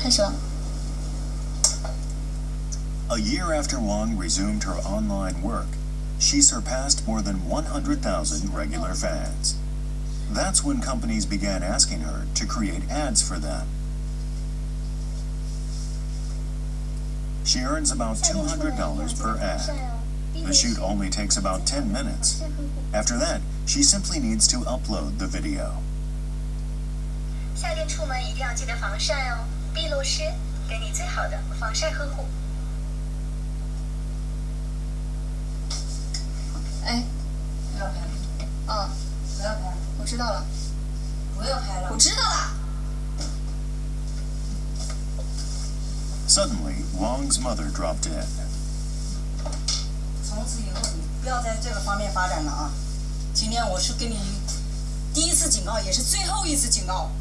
开始了。 A year after Wang resumed her online work, she surpassed more than 100,000 regular fans. That's when companies began asking her to create ads for them. She earns about $200 per ad. The shoot only takes about 10 minutes. After that, she simply needs to upload the video. 夏天出门一定要记得防晒哦。 碧露诗给你最好的防晒呵护。哎，不要拍了，嗯，不要拍了，我知道了，不要拍了我。知道了。Suddenly, Wang's mother dropped in. 从此以后你不要在这个方面发展了啊！今天我是给你第一次警告，也是最后一次警告。